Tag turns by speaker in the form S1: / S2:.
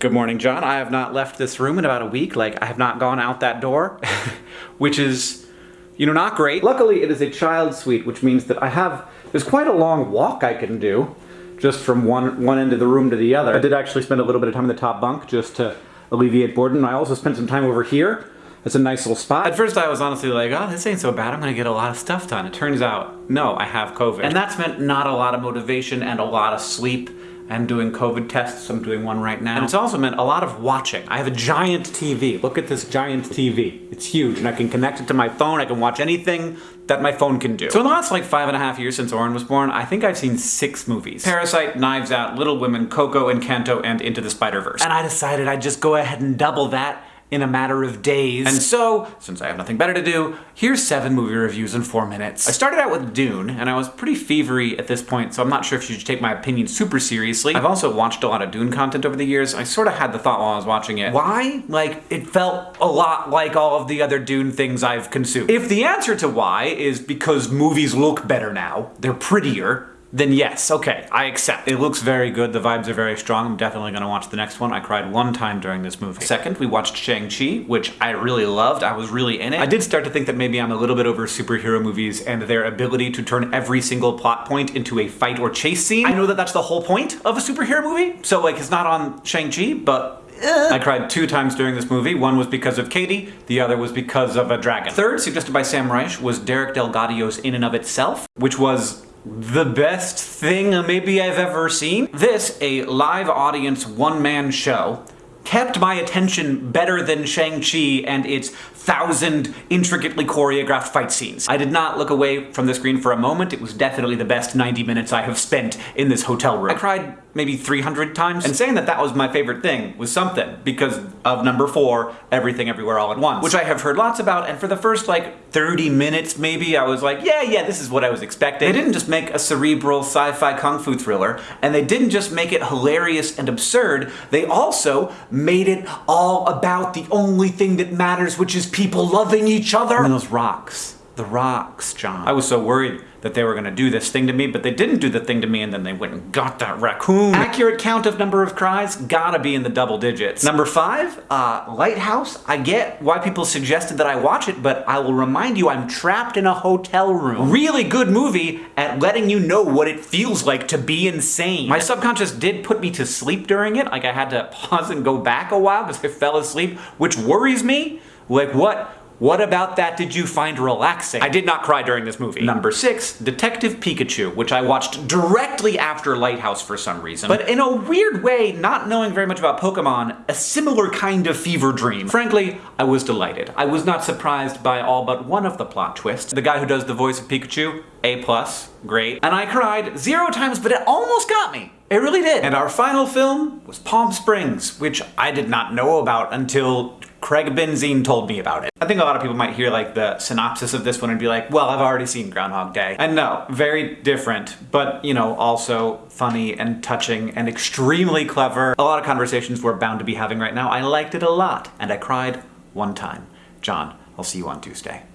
S1: Good morning, John. I have not left this room in about a week. Like, I have not gone out that door, which is, you know, not great. Luckily, it is a child suite, which means that I have, there's quite a long walk I can do just from one, one end of the room to the other. I did actually spend a little bit of time in the top bunk just to alleviate boredom. I also spent some time over here. It's a nice little spot. At first I was honestly like, oh, this ain't so bad. I'm gonna get a lot of stuff done. It turns out, no, I have COVID. And that's meant not a lot of motivation and a lot of sleep I'm doing COVID tests, I'm doing one right now. And it's also meant a lot of watching. I have a giant TV. Look at this giant TV. It's huge, and I can connect it to my phone. I can watch anything that my phone can do. So in the last like five and a half years since Orin was born, I think I've seen six movies. Parasite, Knives Out, Little Women, Coco, Encanto, and Into the Spider-Verse. And I decided I'd just go ahead and double that in a matter of days. And so, since I have nothing better to do, here's seven movie reviews in four minutes. I started out with Dune, and I was pretty fevery at this point, so I'm not sure if you should take my opinion super seriously. I've also watched a lot of Dune content over the years. I sort of had the thought while I was watching it, why? Like, it felt a lot like all of the other Dune things I've consumed. If the answer to why is because movies look better now, they're prettier, then yes, okay, I accept. It looks very good, the vibes are very strong, I'm definitely gonna watch the next one. I cried one time during this movie. Second, we watched Shang-Chi, which I really loved, I was really in it. I did start to think that maybe I'm a little bit over superhero movies and their ability to turn every single plot point into a fight or chase scene. I know that that's the whole point of a superhero movie, so like it's not on Shang-Chi, but eh. I cried two times during this movie. One was because of Katy, the other was because of a dragon. Third, suggested by Sam Reich, was Derek DelGaudio's In and of Itself, which was the best thing maybe I've ever seen. This, a live audience one-man show, kept my attention better than Shang-Chi and its thousand intricately choreographed fight scenes. I did not look away from the screen for a moment. It was definitely the best 90 minutes I have spent in this hotel room. I cried maybe 300 times, and saying that that was my favorite thing was something, because of number four, Everything Everywhere All at Once, which I have heard lots about, and for the first like 30 minutes maybe, I was like, yeah, yeah, this is what I was expecting. They didn't just make a cerebral sci-fi kung fu thriller, and they didn't just make it hilarious and absurd, they also made it all about the only thing that matters, which is people loving each other. And those rocks. The rocks, John. I was so worried that they were gonna do this thing to me, but they didn't do the thing to me and then they went and got that raccoon. Accurate count of number of cries, gotta be in the double digits. Number five, uh, Lighthouse. I get why people suggested that I watch it, but I will remind you I'm trapped in a hotel room. Really good movie at letting you know what it feels like to be insane. My subconscious did put me to sleep during it, like I had to pause and go back a while because I fell asleep, which worries me. Like what? What about that did you find relaxing? I did not cry during this movie. Number six, Detective Pikachu, which I watched directly after Lighthouse for some reason. But in a weird way, not knowing very much about Pokemon, a similar kind of fever dream. Frankly, I was delighted. I was not surprised by all but one of the plot twists. The guy who does the voice of Pikachu, A+, plus, great. And I cried zero times, but it almost got me. It really did. And our final film was Palm Springs, which I did not know about until Craig Benzine told me about it. I think a lot of people might hear like the synopsis of this one and be like, well, I've already seen Groundhog Day. And no, very different, but you know, also funny and touching and extremely clever. A lot of conversations we're bound to be having right now. I liked it a lot and I cried one time. John, I'll see you on Tuesday.